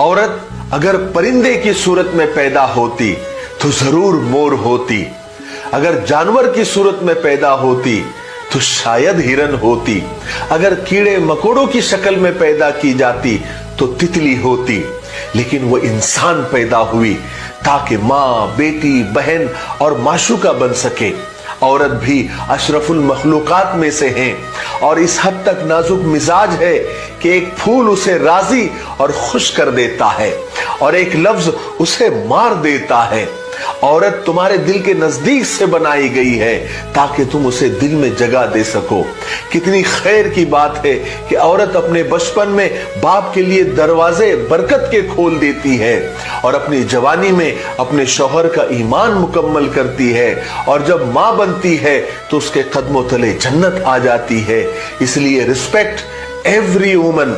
औरत अगर परिंदे की सूरत में पैदा होती तो ज़रूर मोर होती। अगर जानवर की सूरत में पैदा होती तो शायद हिरन होती। अगर कीड़े मकोड़ों की शक्ल में पैदा की जाती तो तितली होती। लेकिन वो इंसान पैदा हुई, ताकि माँ, बेटी, बहन और माशुका बन सके। औरत भी अशरफुल मखलूकात में से हैं। और इस हद तक नाजुक मिजाज है कि एक फूल उसे राज़ी और खुश कर देता है और एक लफ्ज उसे मार देता है। औरत तुम्हारे दिल के नज़दीक से बनाई गई है, ताकि तुम उसे दिल में जगह दे सको। कितनी खैर की बात है कि औरत अपने बचपन में बाप के लिए दरवाजे बरकत के खोल देती है, और अपनी जवानी में अपने शोहर का ईमान मुकम्मल करती है, और जब माँ बनती है तो उसके कदमों तले जन्नत आ जाती है। इसलिए रिस्पेक्ट एवरी वुमन